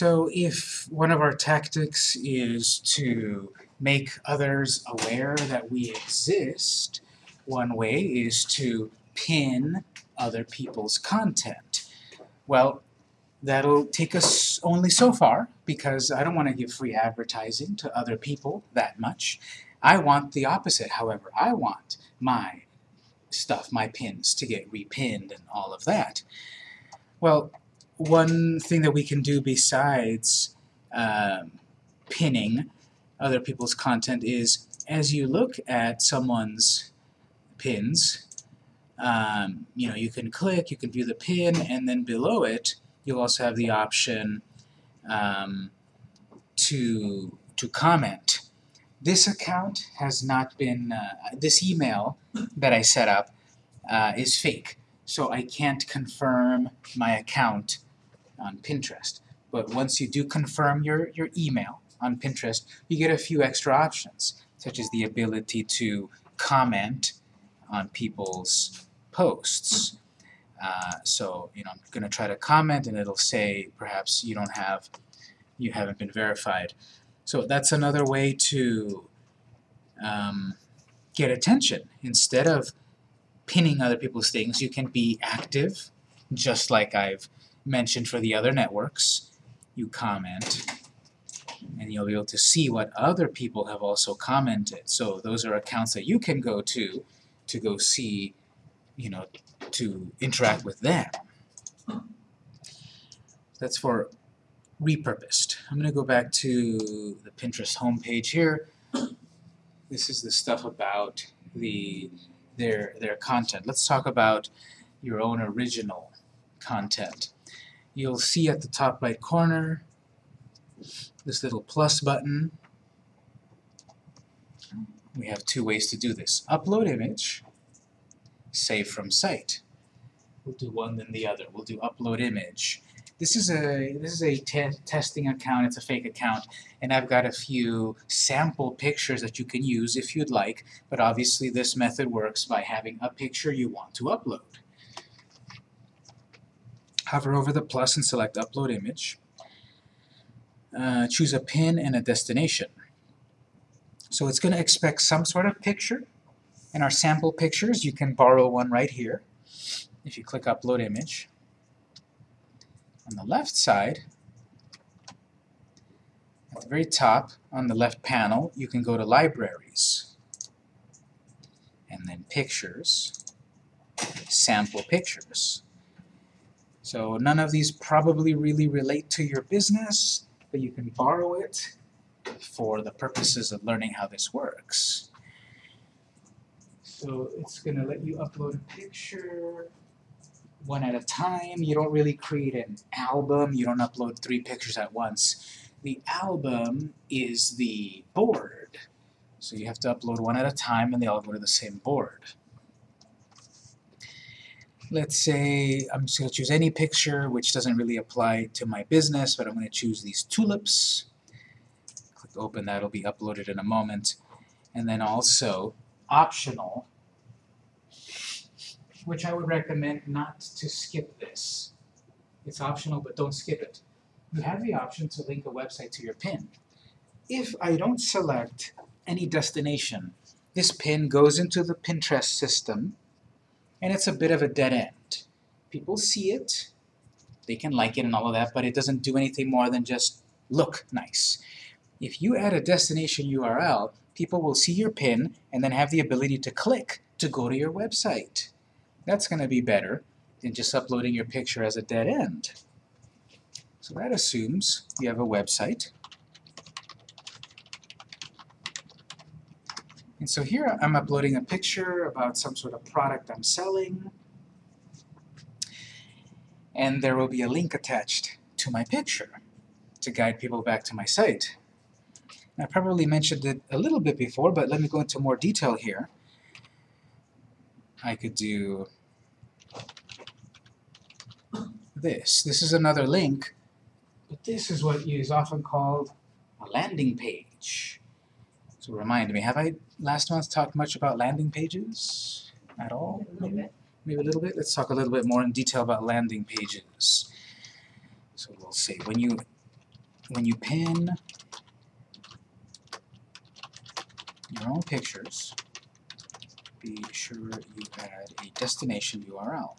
So if one of our tactics is to make others aware that we exist, one way is to pin other people's content. Well, that'll take us only so far because I don't want to give free advertising to other people that much. I want the opposite, however. I want my stuff, my pins, to get repinned and all of that. Well, one thing that we can do besides um, pinning other people's content is as you look at someone's pins, um, you know, you can click, you can view the pin, and then below it, you'll also have the option um, to, to comment. This account has not been, uh, this email that I set up uh, is fake, so I can't confirm my account on Pinterest. But once you do confirm your, your email on Pinterest, you get a few extra options, such as the ability to comment on people's posts. Uh, so, you know, I'm going to try to comment and it'll say perhaps you don't have, you haven't been verified. So that's another way to um, get attention. Instead of pinning other people's things, you can be active, just like I've mentioned for the other networks. You comment, and you'll be able to see what other people have also commented. So those are accounts that you can go to to go see, you know, to interact with them. That's for repurposed. I'm going to go back to the Pinterest homepage here. This is the stuff about the their their content. Let's talk about your own original content. You'll see at the top right corner this little plus button. We have two ways to do this. Upload image, save from site. We'll do one then the other. We'll do upload image. This is a this is a te testing account. It's a fake account, and I've got a few sample pictures that you can use if you'd like. But obviously, this method works by having a picture you want to upload. Hover over the plus and select Upload Image. Uh, choose a pin and a destination. So it's going to expect some sort of picture. In our sample pictures, you can borrow one right here. If you click Upload Image. On the left side, at the very top, on the left panel, you can go to Libraries. And then Pictures, Sample Pictures. So none of these probably really relate to your business, but you can borrow it for the purposes of learning how this works. So it's going to let you upload a picture one at a time. You don't really create an album. You don't upload three pictures at once. The album is the board. So you have to upload one at a time and they all go to the same board. Let's say I'm just going to choose any picture, which doesn't really apply to my business, but I'm going to choose these tulips. Click open, that'll be uploaded in a moment. And then also, optional, which I would recommend not to skip this. It's optional, but don't skip it. You have the option to link a website to your pin. If I don't select any destination, this pin goes into the Pinterest system, and it's a bit of a dead end. People see it, they can like it and all of that, but it doesn't do anything more than just look nice. If you add a destination URL, people will see your pin and then have the ability to click to go to your website. That's going to be better than just uploading your picture as a dead end. So that assumes you have a website. And so here I'm uploading a picture about some sort of product I'm selling. And there will be a link attached to my picture to guide people back to my site. I probably mentioned it a little bit before, but let me go into more detail here. I could do this. This is another link, but this is what is often called a landing page. Remind me, have I last month talked much about landing pages at all? Maybe? Maybe a little bit? Let's talk a little bit more in detail about landing pages. So we'll see. When you when you pin your own pictures, be sure you add a destination URL.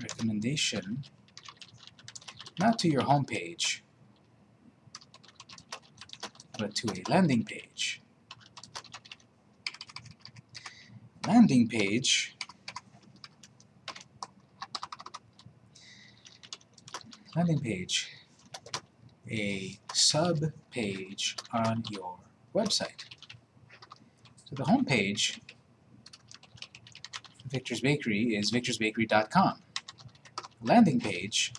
Recommendation, not to your home page, to a landing page. Landing page landing page, a sub-page on your website. So the home page Victor's Bakery is victorsbakery.com. Landing page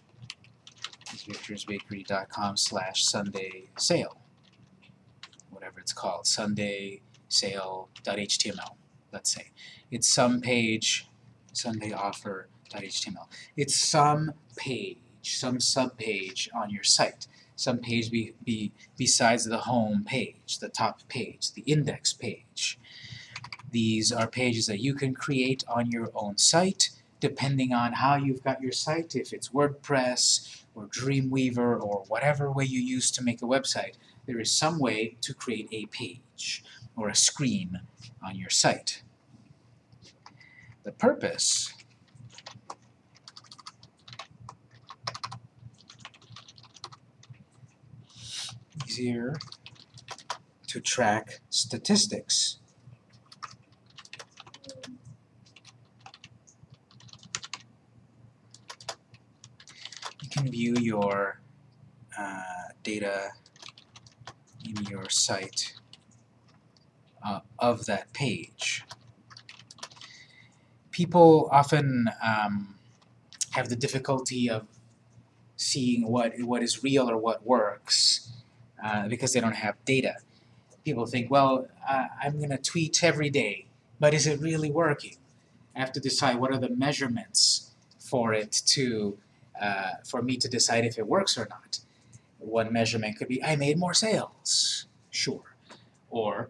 is victorsbakery.com slash Sunday sale, whatever it's called, Sunday sale.html, let's say. It's some page, Sunday offer.html. It's some page some subpage on your site, some page be, be besides the home page, the top page, the index page. These are pages that you can create on your own site, depending on how you've got your site, if it's WordPress or Dreamweaver or whatever way you use to make a website, there is some way to create a page or a screen on your site. The purpose easier to track statistics. You can view your uh, data in your site uh, of that page. People often um, have the difficulty of seeing what what is real or what works uh, because they don't have data. People think, well, uh, I'm going to tweet every day, but is it really working? I have to decide what are the measurements for it to, uh, for me to decide if it works or not. One measurement could be, I made more sales, sure. Or,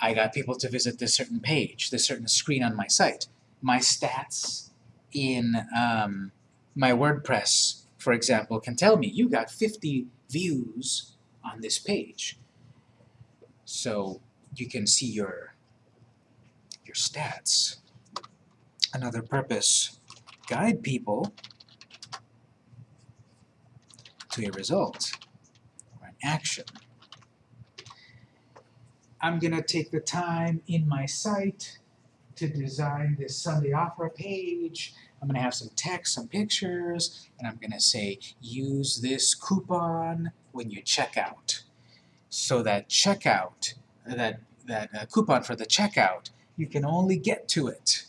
I got people to visit this certain page, this certain screen on my site. My stats in um, my WordPress, for example, can tell me you got 50 views on this page. So you can see your, your stats. Another purpose, guide people to a result or an action. I'm going to take the time in my site to design this Sunday offer page. I'm going to have some text, some pictures, and I'm going to say, use this coupon when you check out. So that checkout, that, that uh, coupon for the checkout, you can only get to it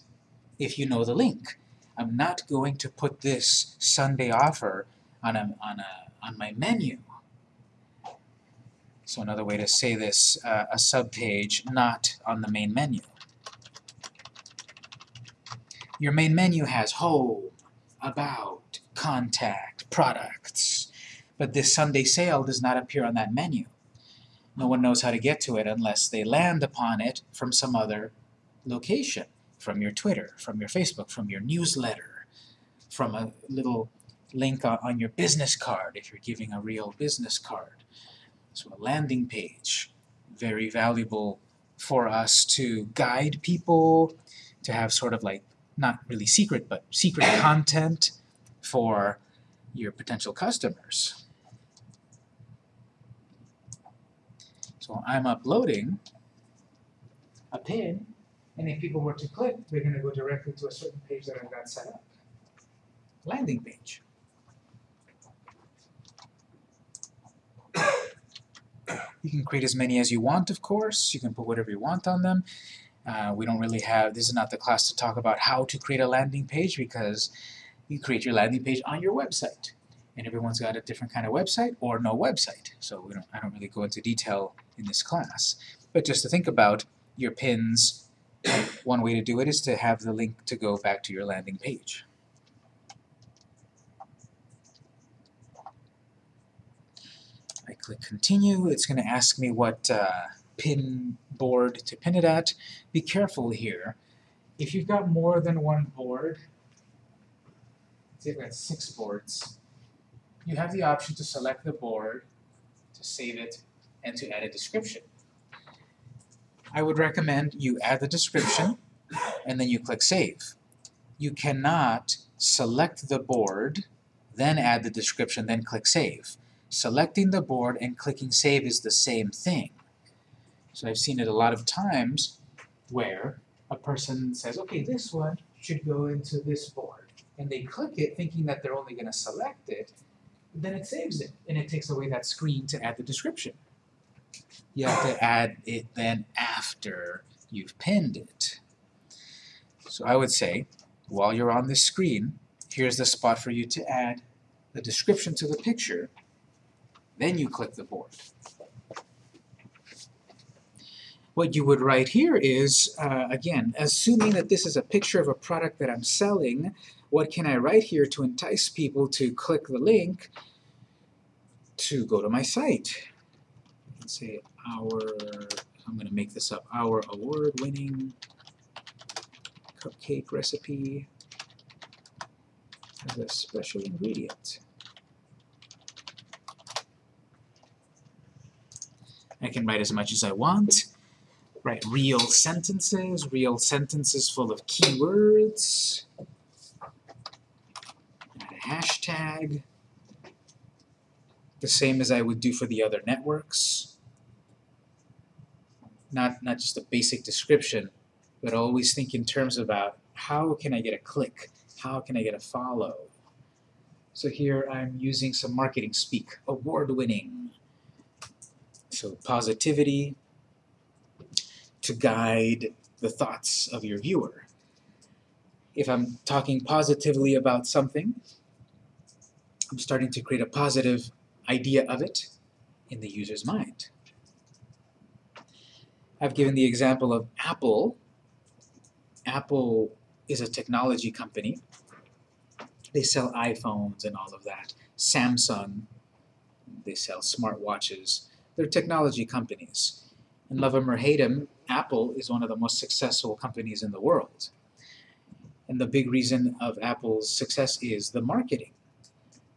if you know the link. I'm not going to put this Sunday offer on, a, on, a, on my menu. So another way to say this, uh, a subpage not on the main menu. Your main menu has home, about, contact, products, but this Sunday sale does not appear on that menu. No one knows how to get to it unless they land upon it from some other location, from your Twitter, from your Facebook, from your newsletter, from a little link on your business card if you're giving a real business card. So a landing page, very valuable for us to guide people, to have sort of like, not really secret, but secret content for your potential customers. So I'm uploading a pin, and if people were to click, they're going to go directly to a certain page that I've got set up. Landing page. You can create as many as you want, of course. You can put whatever you want on them. Uh, we don't really have, this is not the class to talk about how to create a landing page because you create your landing page on your website. And everyone's got a different kind of website or no website. So we don't, I don't really go into detail in this class. But just to think about your pins, one way to do it is to have the link to go back to your landing page. I click continue, it's going to ask me what uh, pin board to pin it at. Be careful here. If you've got more than one board, say I've got six boards, you have the option to select the board, to save it, and to add a description. I would recommend you add the description, and then you click Save. You cannot select the board, then add the description, then click Save. Selecting the board and clicking Save is the same thing. So I've seen it a lot of times where a person says, okay, this one should go into this board. And they click it thinking that they're only going to select it, then it saves it, and it takes away that screen to add the description. You have to add it then after you've pinned it. So I would say, while you're on this screen, here's the spot for you to add the description to the picture, then you click the board. What you would write here is, uh, again, assuming that this is a picture of a product that I'm selling, what can I write here to entice people to click the link to go to my site? Let's say our, I'm going to make this up, our award-winning cupcake recipe has a special ingredient. I can write as much as I want. Write real sentences, real sentences full of keywords. Add a hashtag. The same as I would do for the other networks. Not, not just a basic description, but always think in terms about how can I get a click? How can I get a follow? So here I'm using some marketing speak, award-winning. So positivity to guide the thoughts of your viewer. If I'm talking positively about something, I'm starting to create a positive idea of it in the user's mind. I've given the example of Apple. Apple is a technology company. They sell iPhones and all of that. Samsung, they sell smartwatches. They're technology companies. And love them or hate them, Apple is one of the most successful companies in the world. And the big reason of Apple's success is the marketing.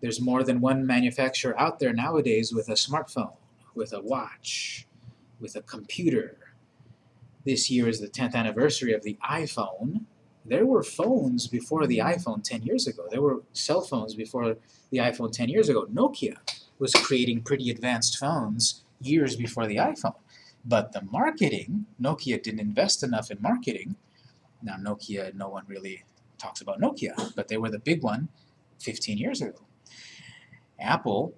There's more than one manufacturer out there nowadays with a smartphone, with a watch, with a computer. This year is the 10th anniversary of the iPhone. There were phones before the iPhone 10 years ago. There were cell phones before the iPhone 10 years ago. Nokia was creating pretty advanced phones years before the iPhone. But the marketing, Nokia didn't invest enough in marketing. Now Nokia, no one really talks about Nokia, but they were the big one 15 years ago. Apple,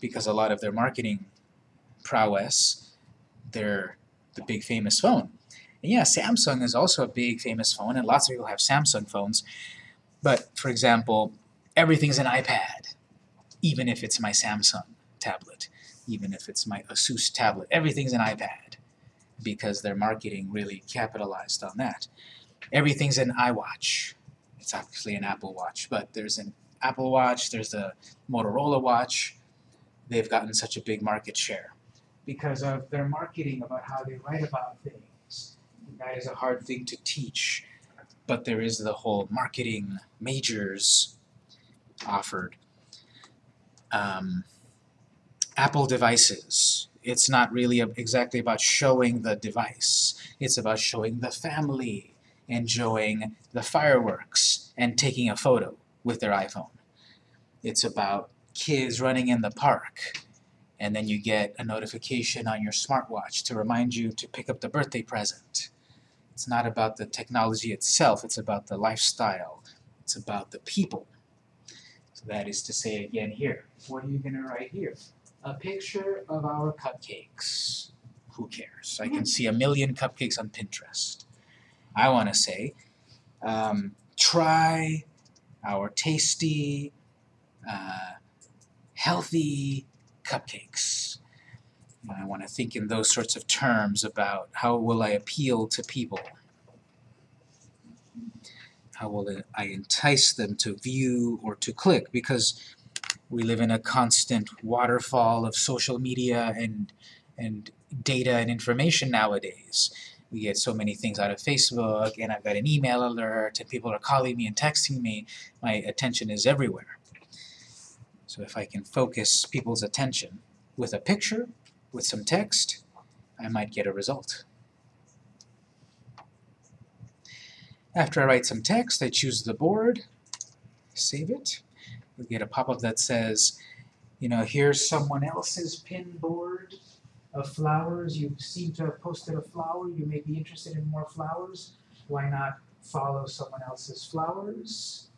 because a lot of their marketing prowess, they're the big famous phone. And yeah, Samsung is also a big famous phone, and lots of people have Samsung phones. But, for example, everything's an iPad, even if it's my Samsung tablet, even if it's my Asus tablet. Everything's an iPad, because their marketing really capitalized on that. Everything's an iWatch. It's obviously an Apple Watch, but there's an Apple Watch, there's the Motorola Watch. They've gotten such a big market share because of their marketing about how they write about things. And that is a hard thing to teach, but there is the whole marketing majors offered. Um, Apple devices. It's not really exactly about showing the device. It's about showing the family, enjoying the fireworks, and taking a photo with their iPhone. It's about kids running in the park, and then you get a notification on your smartwatch to remind you to pick up the birthday present. It's not about the technology itself, it's about the lifestyle. It's about the people. So that is to say again here, what are you going to write here? A picture of our cupcakes. Who cares? I can see a million cupcakes on Pinterest. I want to say, um, try our tasty, uh, healthy cupcakes. And I want to think in those sorts of terms about how will I appeal to people? How will I entice them to view or to click? Because we live in a constant waterfall of social media and, and data and information nowadays. We get so many things out of Facebook, and I've got an email alert, and people are calling me and texting me. My attention is everywhere. So if I can focus people's attention with a picture, with some text, I might get a result. After I write some text, I choose the board, save it. You'll get a pop-up that says, you know, here's someone else's pin board of flowers. You seem to have posted a flower. You may be interested in more flowers. Why not follow someone else's flowers?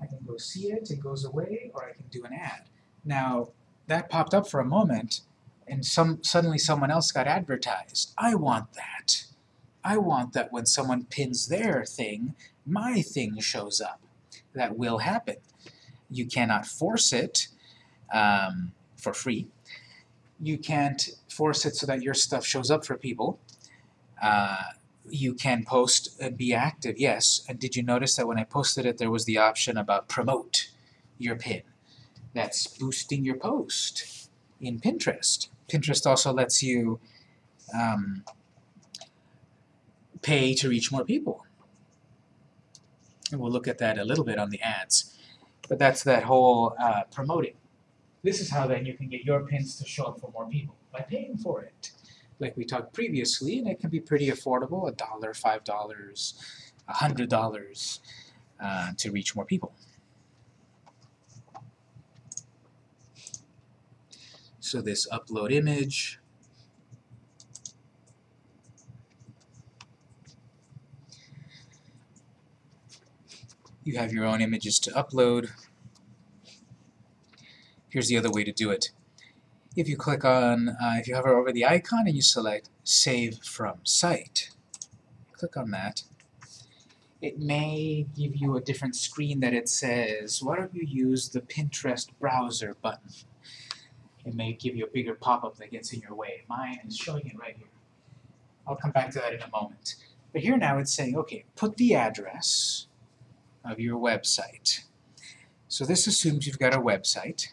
I can go see it, it goes away, or I can do an ad. Now, that popped up for a moment, and some suddenly someone else got advertised. I want that. I want that when someone pins their thing, my thing shows up. That will happen. You cannot force it um, for free. You can't force it so that your stuff shows up for people. Uh, you can post and be active, yes. And did you notice that when I posted it, there was the option about promote your pin? That's boosting your post in Pinterest. Pinterest also lets you um, pay to reach more people. And we'll look at that a little bit on the ads. But that's that whole uh, promoting. This is how then you can get your pins to show up for more people, by paying for it. Like we talked previously, and it can be pretty affordable, a dollar, five dollars, a hundred dollars uh, to reach more people. So this upload image, you have your own images to upload. Here's the other way to do it. If you click on, uh, if you hover over the icon and you select Save from Site, click on that, it may give you a different screen that it says, why don't you use the Pinterest browser button? It may give you a bigger pop-up that gets in your way. Mine is showing it right here. I'll come back to that in a moment. But here now it's saying, okay, put the address of your website. So this assumes you've got a website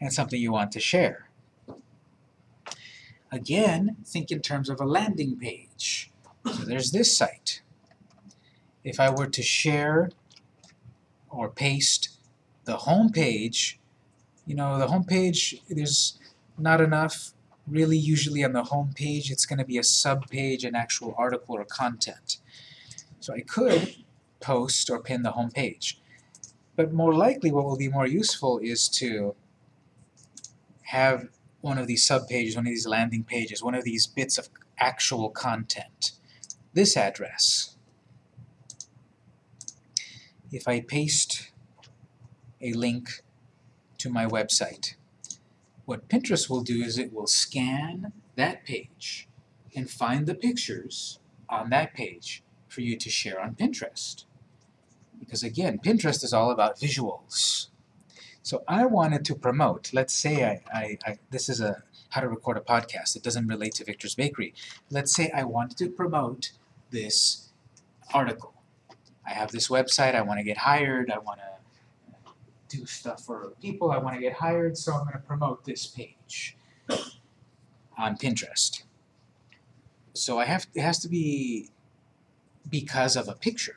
and something you want to share. Again, think in terms of a landing page. So there's this site. If I were to share or paste the home page, you know, the home page, there's not enough really usually on the home page. It's going to be a sub-page, an actual article or content. So I could post or pin the home page. But more likely what will be more useful is to have one of these subpages, one of these landing pages, one of these bits of actual content. This address. If I paste a link to my website, what Pinterest will do is it will scan that page and find the pictures on that page for you to share on Pinterest. Because again, Pinterest is all about visuals. So I wanted to promote, let's say I, I, I, this is a how to record a podcast, it doesn't relate to Victor's Bakery. Let's say I wanted to promote this article. I have this website, I want to get hired, I want to do stuff for people, I want to get hired, so I'm going to promote this page on Pinterest. So I have it has to be because of a picture.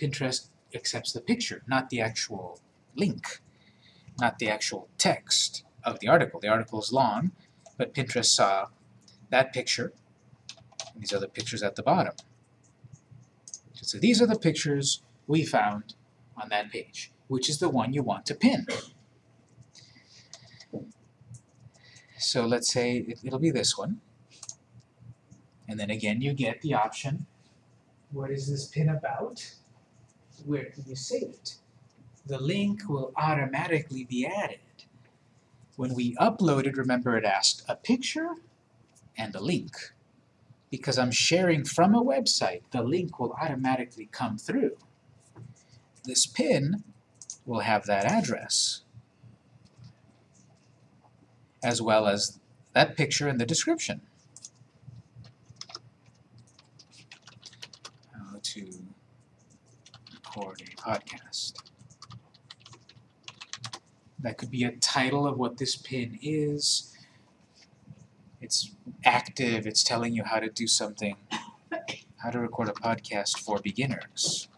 Pinterest accepts the picture, not the actual link not the actual text of the article. The article is long, but Pinterest saw that picture and these other pictures at the bottom. So these are the pictures we found on that page. Which is the one you want to pin? So let's say it, it'll be this one. And then again you get the option, what is this pin about? Where can you save it? the link will automatically be added. When we uploaded, remember it asked a picture and a link. Because I'm sharing from a website, the link will automatically come through. This pin will have that address, as well as that picture in the description. How to record a podcast. That could be a title of what this pin is. It's active, it's telling you how to do something. How to record a podcast for beginners.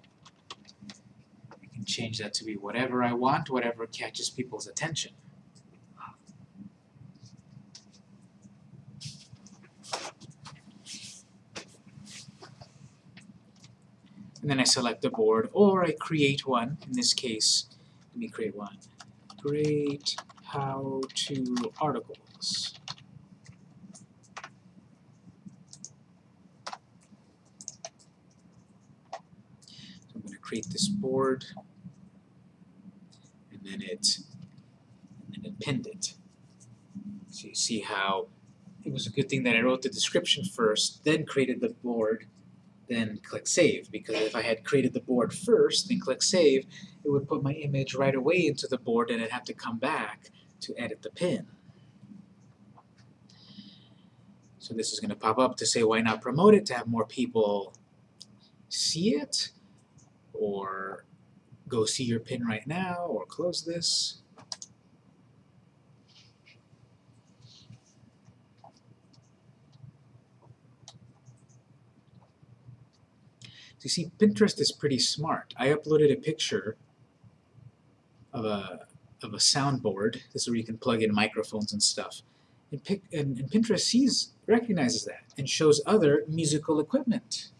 We can change that to be whatever I want, whatever catches people's attention. And then I select the board, or I create one. In this case, let me create one. Create how-to articles. So I'm going to create this board, and then it, and then pinned it. So you see how it was a good thing that I wrote the description first, then created the board, then click save. Because if I had created the board first, then click save, it would put my image right away into the board, and I'd have to come back to edit the pin. So this is going to pop up to say why not promote it to have more people see it or go see your pin right now or close this. You see Pinterest is pretty smart. I uploaded a picture of a of a soundboard. This is where you can plug in microphones and stuff. And, pic, and, and Pinterest sees, recognizes that and shows other musical equipment.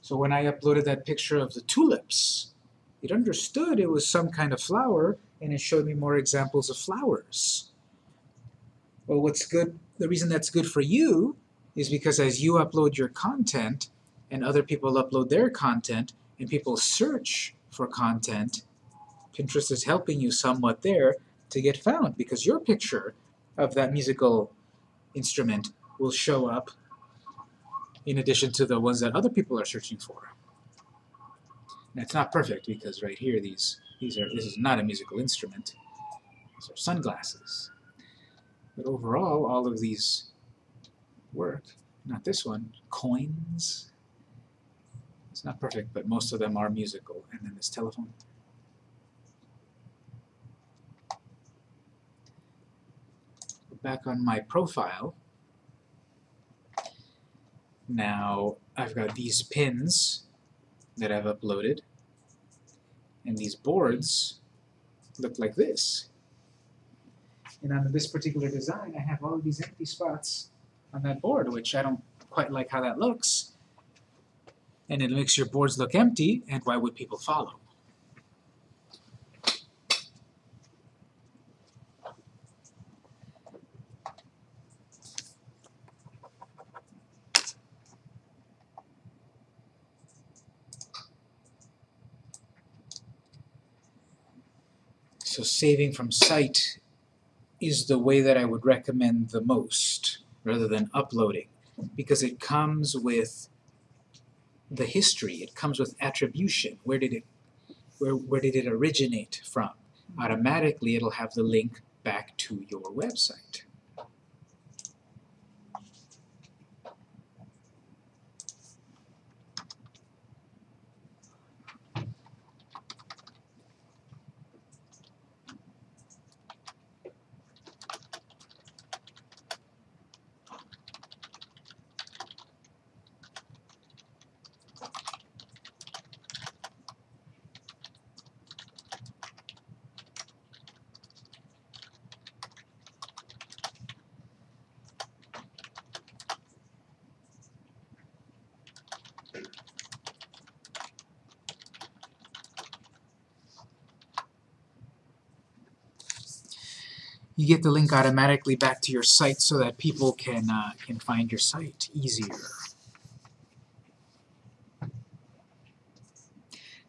So when I uploaded that picture of the tulips, it understood it was some kind of flower and it showed me more examples of flowers. Well, what's good, the reason that's good for you is because as you upload your content and other people upload their content and people search for content, Pinterest is helping you somewhat there to get found because your picture of that musical instrument will show up in addition to the ones that other people are searching for. It's not perfect because right here these these are this is not a musical instrument. These are sunglasses. But overall all of these work. Not this one. Coins. Not perfect, but most of them are musical. And then this telephone. back on my profile. Now I've got these pins that I've uploaded and these boards look like this. And on this particular design I have all these empty spots on that board which I don't quite like how that looks. And it makes your boards look empty and why would people follow? So saving from site is the way that I would recommend the most, rather than uploading, because it comes with the history, it comes with attribution. Where did it, where, where did it originate from? Mm-hmm. Automatically it'll have the link back to your website. You get the link automatically back to your site so that people can, uh, can find your site easier.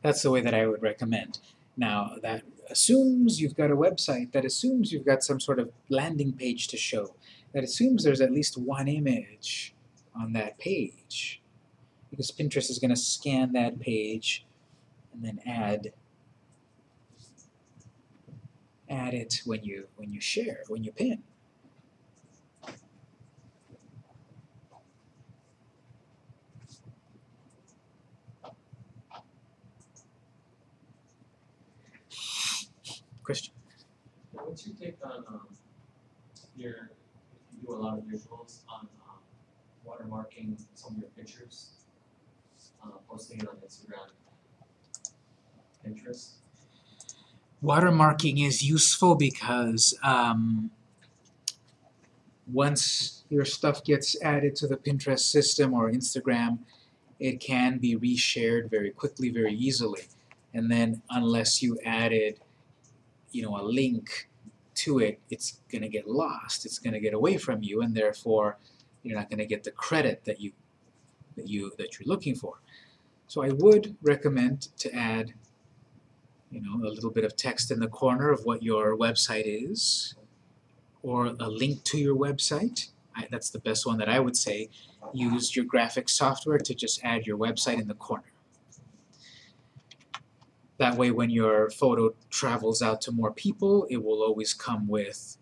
That's the way that I would recommend. Now, that assumes you've got a website, that assumes you've got some sort of landing page to show, that assumes there's at least one image on that page. Because Pinterest is going to scan that page and then add add it when you when you share, when you pin. Christian. What's your take on um, your if you do a lot of visuals on um, watermarking some of your pictures, uh, posting it on Instagram, Pinterest? Watermarking is useful because um, once your stuff gets added to the Pinterest system or Instagram, it can be reshared very quickly, very easily. And then unless you added, you know, a link to it, it's going to get lost. It's going to get away from you, and therefore you're not going to get the credit that you that you that you're looking for. So I would recommend to add, you know, a little bit of text in the corner of what your website is, or a link to your website. I, that's the best one that I would say. Use your graphic software to just add your website in the corner. That way when your photo travels out to more people, it will always come with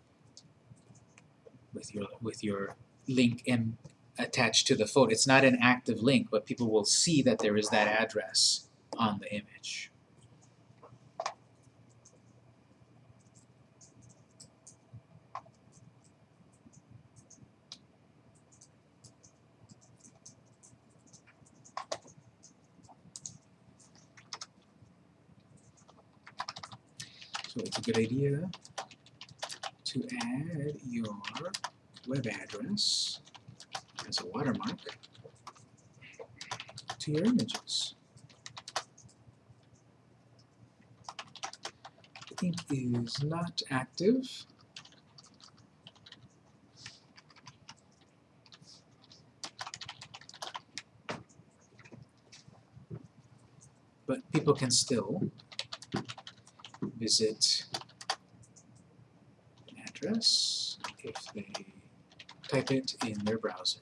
with your with your link in, attached to the photo. It's not an active link, but people will see that there is that address on the image. It's a good idea to add your web address as a watermark to your images. Ink is not active. But people can still visit an address if they type it in their browser.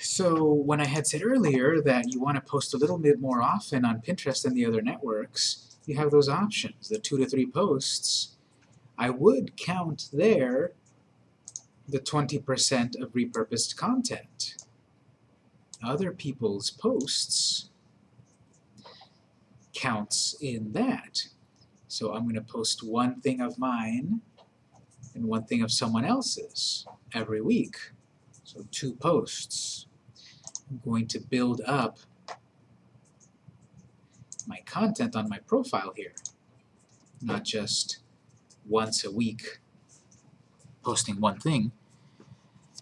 So when I had said earlier that you want to post a little bit more often on Pinterest than the other networks, you have those options, the two to three posts. I would count there the 20% of repurposed content. Other people's posts counts in that. So I'm going to post one thing of mine and one thing of someone else's every week. So two posts. I'm going to build up my content on my profile here, not just once a week posting one thing.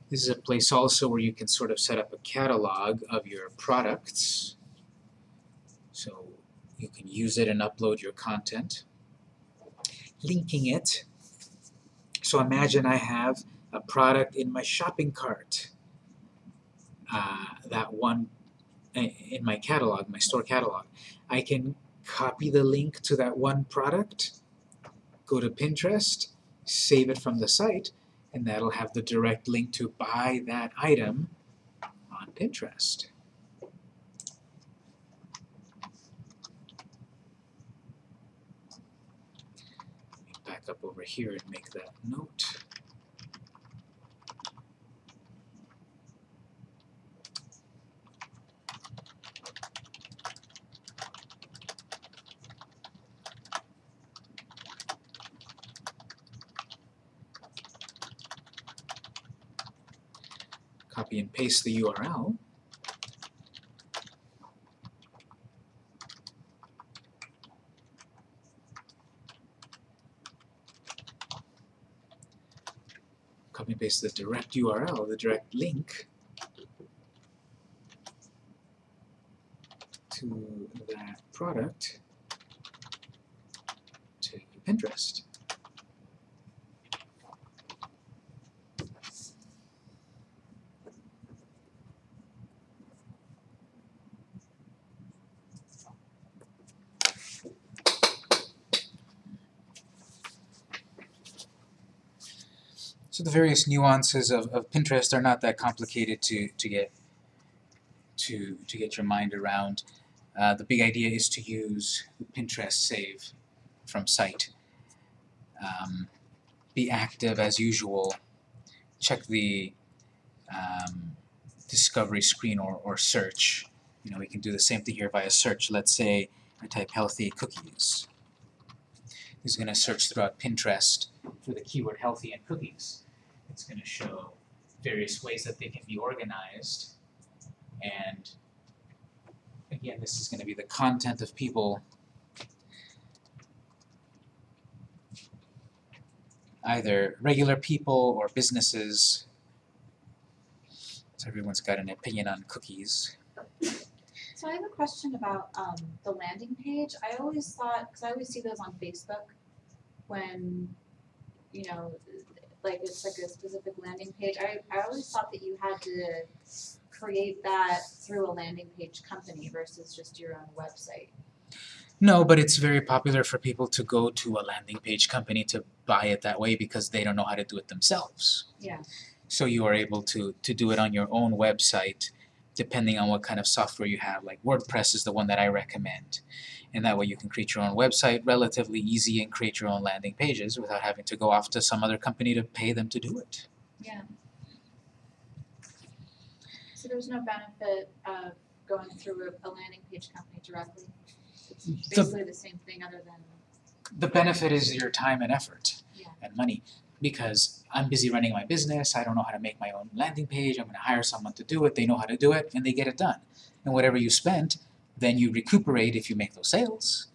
This is a place also where you can sort of set up a catalog of your products. So you can use it and upload your content. Linking it. So imagine I have a product in my shopping cart. Uh, that one in my catalog, my store catalog. I can copy the link to that one product, go to Pinterest, save it from the site, and that'll have the direct link to buy that item on Pinterest. Back up over here and make that note. Copy and paste the URL. Copy and paste the direct URL, the direct link to that product to Pinterest. So the various nuances of, of Pinterest are not that complicated to, to get to, to get your mind around. Uh, the big idea is to use Pinterest Save from site. Um, be active as usual. Check the um, discovery screen or, or search. You know, we can do the same thing here via search. Let's say I type healthy cookies. It's going to search throughout Pinterest for the keyword healthy and cookies. It's going to show various ways that they can be organized. And again, this is going to be the content of people either regular people or businesses. So everyone's got an opinion on cookies. So I have a question about um the landing page. I always thought, cause I always see those on Facebook when, you know, like it's like a specific landing page. I I always thought that you had to create that through a landing page company versus just your own website. No, but it's very popular for people to go to a landing page company to buy it that way because they don't know how to do it themselves. Yeah. So you are able to to do it on your own website depending on what kind of software you have. Like WordPress is the one that I recommend. And that way you can create your own website relatively easy and create your own landing pages without having to go off to some other company to pay them to do it. Yeah. So there's no benefit of going through a, a landing page company directly? It's The, basically the same thing other than, the benefit is your time and effort Yeah. and money because I'm busy running my business, I don't know how to make my own landing page, I'm gonna hire someone to do it, they know how to do it, and they get it done. And whatever you spent, then you recuperate if you make those sales.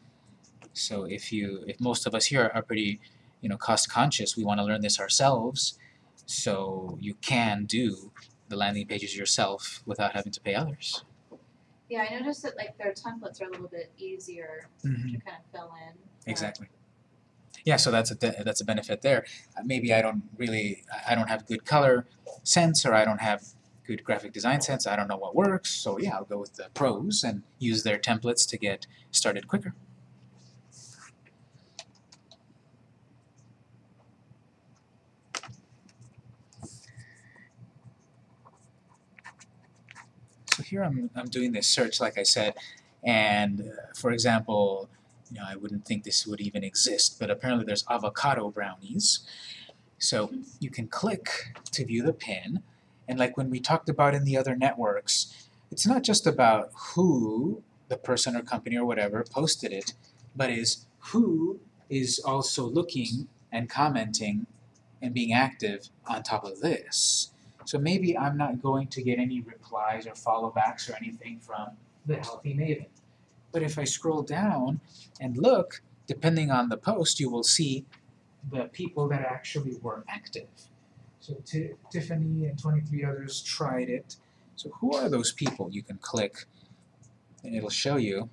So if you, if most of us here are pretty, you know, cost conscious, we wanna learn this ourselves, so you can do the landing pages yourself without having to pay others. yeah, I noticed that like their templates are a little bit easier to kind of fill in. Exactly. Yeah, so that's a that's a benefit there. Uh, maybe I don't really I don't have good color sense or I don't have good graphic design sense. I don't know what works. So yeah, I'll go with the pros and use their templates to get started quicker. So here I'm I'm doing this search like I said and uh, for example you know, I wouldn't think this would even exist, but apparently there's avocado brownies. So you can click to view the pin, and like when we talked about in the other networks, it's not just about who the person or company or whatever posted it, but is who is also looking and commenting and being active on top of this. So maybe I'm not going to get any replies or follow backs or anything from the Healthy Maven. But if I scroll down and look, depending on the post, you will see the people that actually were active. So Ti- Tiffany and 23 others tried it. So who are those people? You can click and it'll show you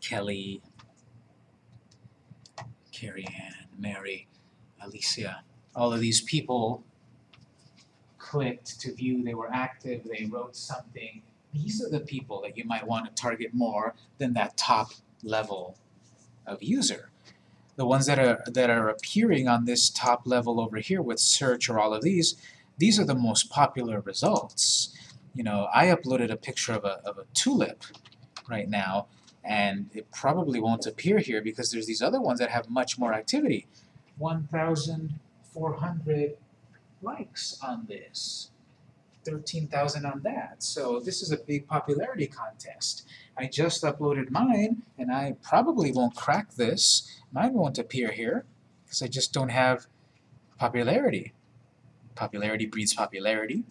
Kelly, Carrie Ann, Mary, Alicia. All of these people clicked to view they were active, they wrote something. These are the people that you might want to target more than that top level of user. The ones that are that are appearing on this top level over here with search or all of these, these are the most popular results. You know, I uploaded a picture of a, of a tulip right now, and it probably won't appear here because there's these other ones that have much more activity. 1,400 likes on this. 13,000 on that. So this is a big popularity contest. I just uploaded mine and I probably won't crack this. Mine won't appear here because I just don't have popularity. Popularity breeds popularity.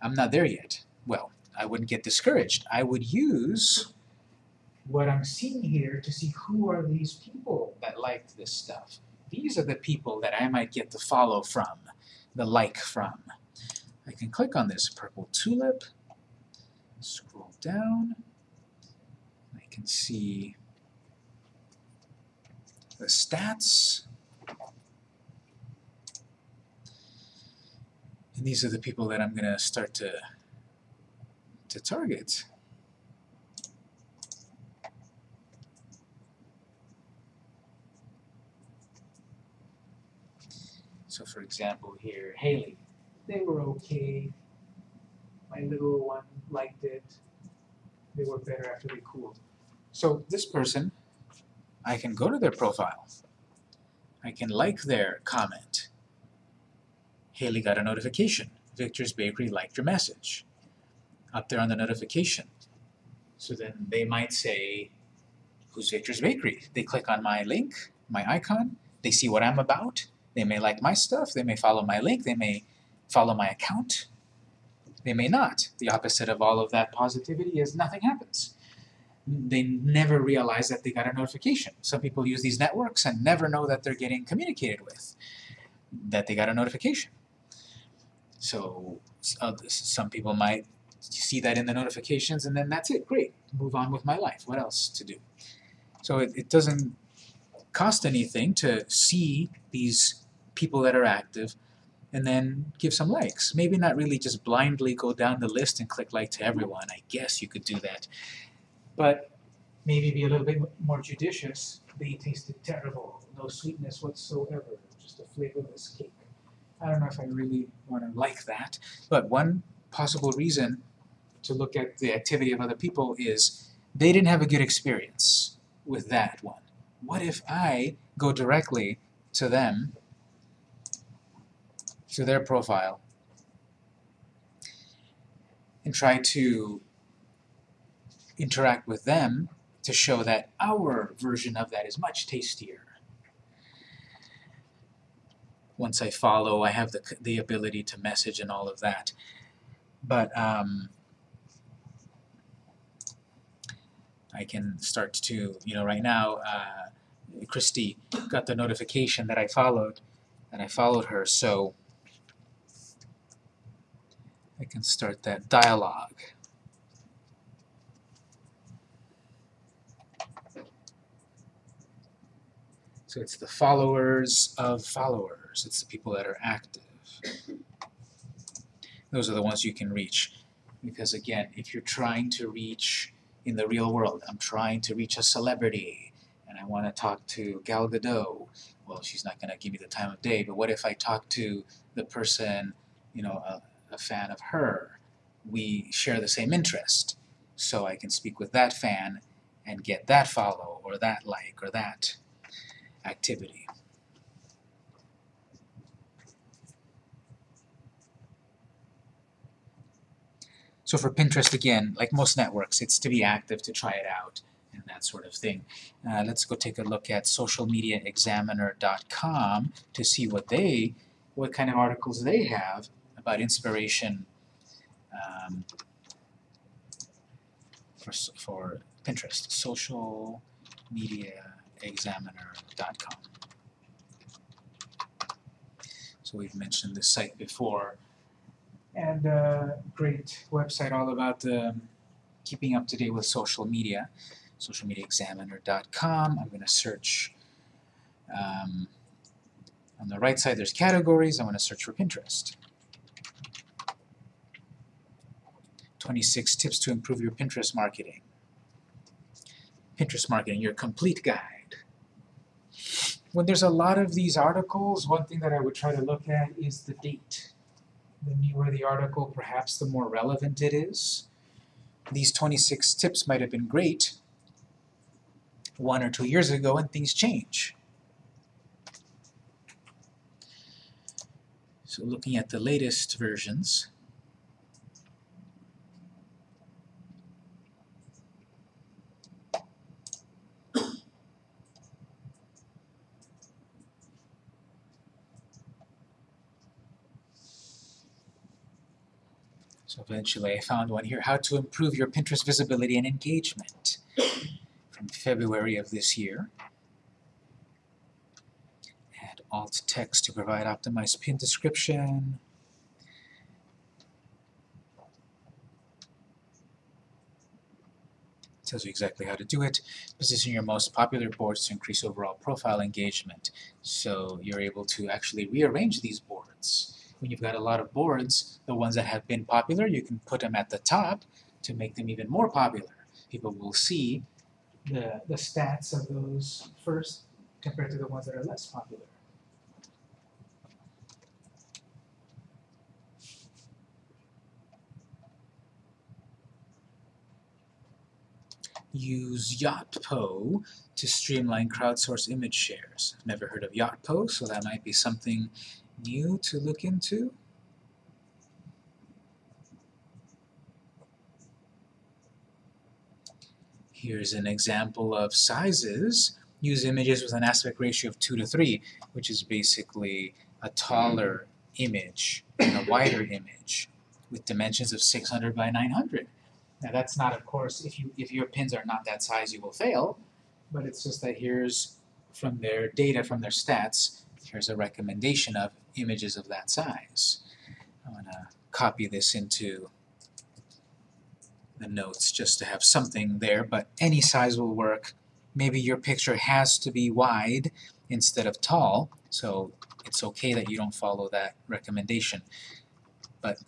I'm not there yet. Well, I wouldn't get discouraged. I would use what I'm seeing here to see who are these people that liked this stuff. These are the people that I might get the follow from, the like from. I can click on this purple tulip, scroll down, can see the stats. And these are the people that I'm going to start to to target. So for example here, Haley, they were okay. My little one liked it. They were better after they cooled. So this person, I can go to their profile. I can like their comment. Haley got a notification. Victor's Bakery liked your message. Up there on the notification. So then they might say, who's Victor's Bakery? They click on my link, my icon, they see what I'm about, they may like my stuff, they may follow my link, they may follow my account, they may not. The opposite of all of that positivity is nothing happens. They never realize that they got a notification. Some people use these networks and never know that they're getting communicated with, that they got a notification. So uh, some people might see that in the notifications and then that's it, great, move on with my life, what else to do? So it, it doesn't cost anything to see these people that are active and then give some likes. Maybe not really just blindly go down the list and click like to everyone. I guess you could do that. But maybe be a little bit more judicious. They tasted terrible, no sweetness whatsoever, just a flavorless cake. I don't know if I really want to like that. But one possible reason to look at the activity of other people is they didn't have a good experience with that one. What if I go directly to them to their profile and try to interact with them to show that our version of that is much tastier. Once I follow, I have the, the ability to message and all of that. But um, I can start to, you know, right now, uh, Christy got the notification that I followed, and I followed her, so I can start that dialogue. So it's the followers of followers. It's the people that are active. Those are the ones you can reach. Because again, if you're trying to reach in the real world, I'm trying to reach a celebrity and I want to talk to Gal Gadot. Well, she's not going to give me the time of day, but what if I talk to the person, you know, a, a fan of her? We share the same interest. So I can speak with that fan and get that follow or that like or that activity. So for Pinterest, again, like most networks, it's to be active, to try it out, and that sort of thing. Uh, let's go take a look at socialmediaexaminer.com to see what they, what kind of articles they have about inspiration um, for, for Pinterest. Socialmediaexaminer.com. So we've mentioned this site before. And uh, great website all about um, keeping up to date with social media. Socialmediaexaminer.com. I'm going to search um, on the right side. There's categories. I want to search for Pinterest. 26 tips to improve your Pinterest marketing. Pinterest marketing, your complete guide. When there's a lot of these articles, one thing that I would try to look at is the date. The newer the article, perhaps the more relevant it is. These 26 tips might have been great one or two years ago and things change. So looking at the latest versions, So eventually I found one here, how to improve your Pinterest visibility and engagement from February of this year. Add alt text to provide optimized pin description. tells you exactly how to do it. Position your most popular boards to increase overall profile engagement. So you're able to actually rearrange these boards when you've got a lot of boards, the ones that have been popular, you can put them at the top to make them even more popular. People will see the, the stats of those first compared to the ones that are less popular. use Yotpo to streamline crowdsource image shares. Never heard of Yotpo, so that might be something new to look into. Here's an example of sizes. Use images with an aspect ratio of 2 to 3, which is basically a taller image and a wider image with dimensions of 600 by 900. Now that's not, of course, if you if your pins are not that size, you will fail, but it's just that here's from their data, from their stats, here's a recommendation of images of that size. I'm gonna copy this into the notes just to have something there, but any size will work. Maybe your picture has to be wide instead of tall, so it's okay that you don't follow that recommendation. But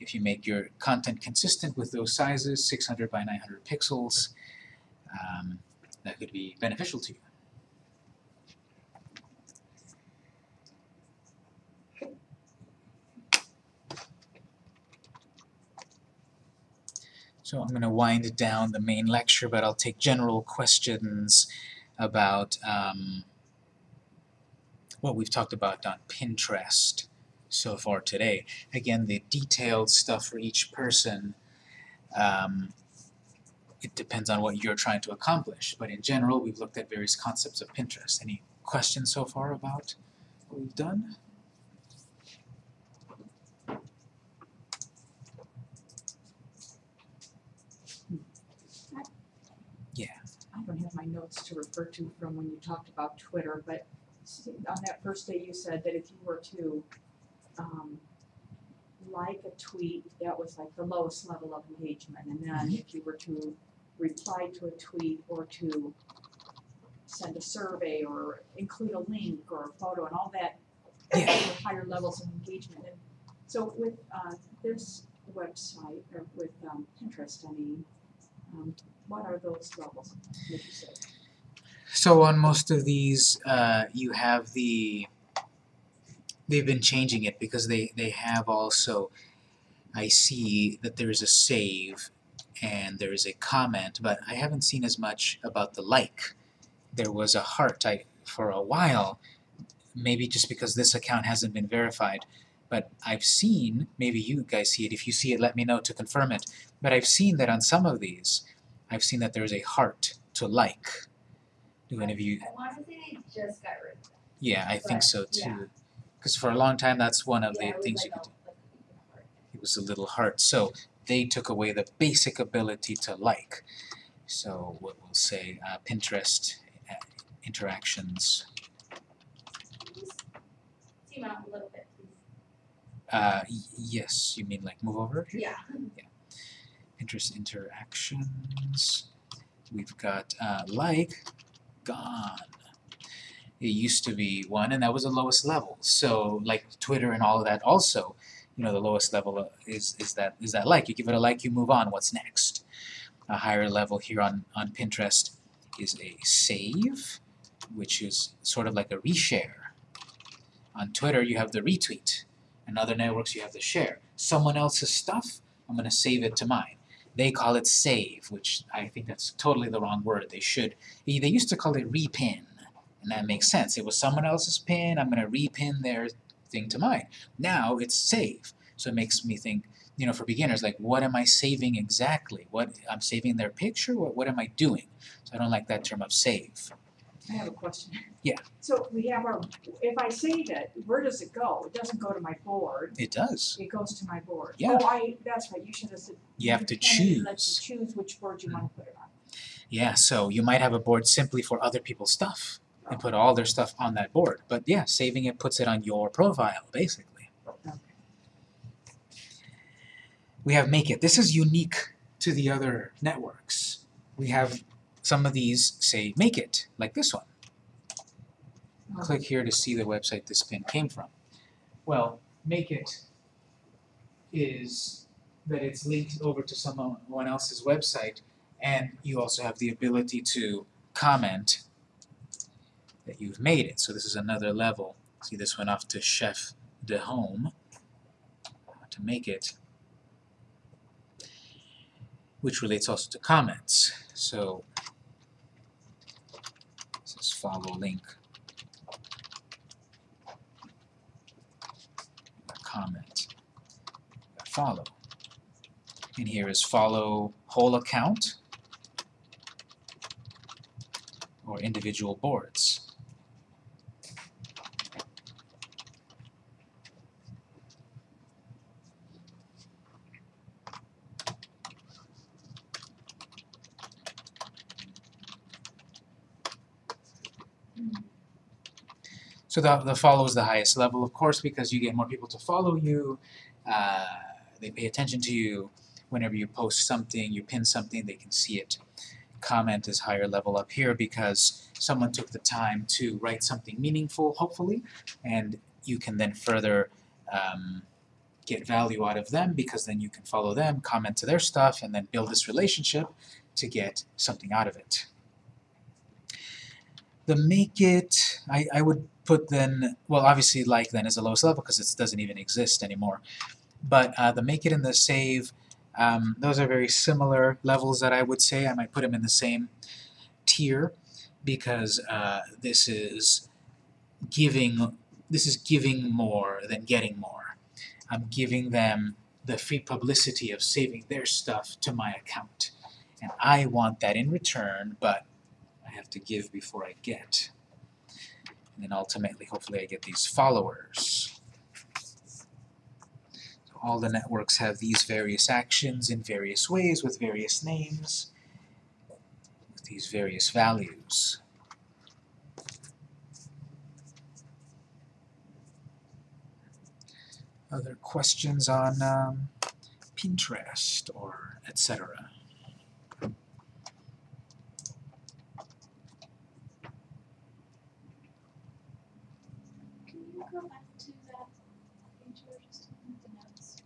if you make your content consistent with those sizes, 600 by 900 pixels, um, that could be beneficial to you. So I'm going to wind down the main lecture, but I'll take general questions about um, what we've talked about on Pinterest so far today. Again, the detailed stuff for each person, um, it depends on what you're trying to accomplish. But in general, we've looked at various concepts of Pinterest. Any questions so far about what we've done? I don't have my notes to refer to from when you talked about Twitter, but on that first day you said that if you were to um like a tweet, that was like the lowest level of engagement, and then if you were to reply to a tweet or to send a survey or include a link or a photo and all that, Yeah. higher levels of engagement. And so with uh this website, or with um Pinterest, I mean, what are those levels? So on most of these, uh, you have the, they've been changing it because they, they have also, I see that there is a save and there is a comment, but I haven't seen as much about the like. There was a heart I, for a while, maybe just because this account hasn't been verified, but I've seen, maybe you guys see it, if you see it let me know to confirm it, but I've seen that on some of these, I've seen that there's a heart to like. Do any of you I wanna say they just got rid of that. Yeah, I think so too. Because for a long time, that's one of Yeah, the things like you could do. like a beacon of heart. It was a little heart. So they took away the basic ability to like. So what we'll say, uh, Pinterest uh, interactions. Please Zoom out a little bit, please. Uh, yes, you mean like move over here? Yeah. Interest interactions. We've got uh, like gone. It used to be one, and that was the lowest level. So like Twitter and all of that, also, you know, the lowest level uh, is is that is that like. You give it a like, you move on. What's next? A higher level here on on Pinterest is a save, which is sort of like a reshare. On Twitter, you have the retweet. In other networks, you have to share. Someone else's stuff, I'm going to save it to mine. They call it save, which I think that's totally the wrong word. They should. They they used to call it repin, and that makes sense. It was someone else's pin. I'm going to repin their thing to mine. Now it's save, so it makes me think. You know, for beginners, like what am I saving exactly? What I'm saving their picture. What what am I doing? So I don't like that term of save. I have a question. Yeah. So we have our, if I save it, where does it go? It doesn't go to my board, It does. it goes to my board. Yeah. Oh, I, that's right, you should have said. You have to independently Let you choose. choose which board you wanna put it on. Yeah, so you might have a board simply for other people's stuff and put all their stuff on that board. But yeah, saving it puts it on your profile, basically. Okay. We have Make It. This is unique to the other networks. We have some of these say Make It, like this one. Oh. Click here to see the website this pin came from. Well, Make It is that it's linked over to someone else's website and you also have the ability to comment that you've made it. So this is another level. See this went off to Chef de Home uh, to make it, which relates also to comments. So follow link. Comment. Follow. And here is follow whole account or individual boards. So the, the follow is the highest level, of course, because you get more people to follow you. Uh, they pay attention to you. Whenever you post something, you pin something, they can see it. Comment is higher level up here because someone took the time to write something meaningful, hopefully, and you can then further um, get value out of them because then you can follow them, comment to their stuff, and then build this relationship to get something out of it. The make it, I, I would put then, well obviously like then is the lowest level because it doesn't even exist anymore. But uh, the make it and the save, um, those are very similar levels that I would say. I might put them in the same tier because uh, this is giving this is giving more than getting more. I'm giving them the free publicity of saving their stuff to my account. And I want that in return, but I have to give before I get. And then ultimately, hopefully I get these followers. So all the networks have these various actions in various ways with various names, with these various values. Other questions on um, Pinterest or etc. Can you go back to that page you were just on the notes?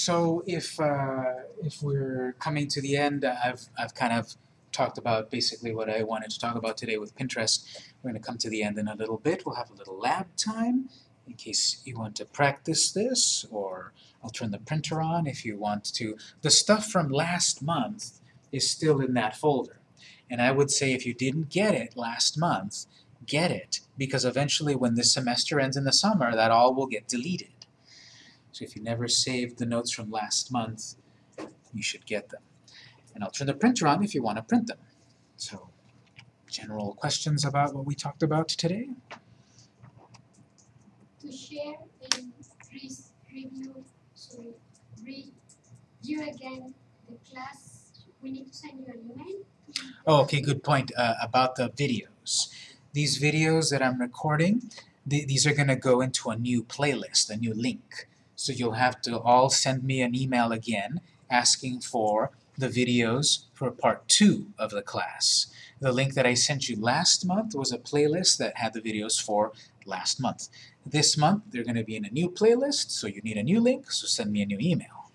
So if uh, if we're coming to the end, I've I've kind of talked about basically what I wanted to talk about today with Pinterest. We're going to come to the end in a little bit. We'll have a little lab time in case you want to practice this, or I'll turn the printer on if you want to. The stuff from last month is still in that folder. And I would say if you didn't get it last month, get it, because eventually when this semester ends in the summer, that all will get deleted. So if you never saved the notes from last month, you should get them. And I'll turn the printer on if you want to print them. So, general questions about what we talked about today? To share and re- review, sorry, review again the class, we need to send you an email? Oh, okay, good point uh, about the videos. These videos that I'm recording, th these are going to go into a new playlist, a new link. So you'll have to all send me an email again asking for the videos for part two of the class. The link that I sent you last month was a playlist that had the videos for last month. This month they're going to be in a new playlist, so you need a new link, so send me a new email.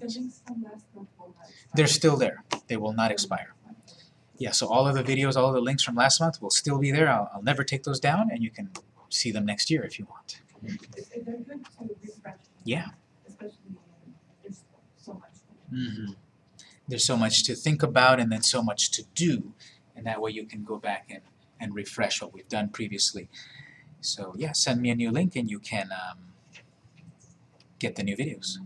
The links from last month will not expire. They're still there. They will not expire. Yeah, so all of the videos, all of the links from last month will still be there. I'll, I'll never take those down, and you can see them next year if you want. It's, they're good to refresh. Yeah. There's so much. hmm There's so much to think about and then so much to do, and that way you can go back and, and refresh what we've done previously. So yeah, send me a new link and you can um, get the new videos.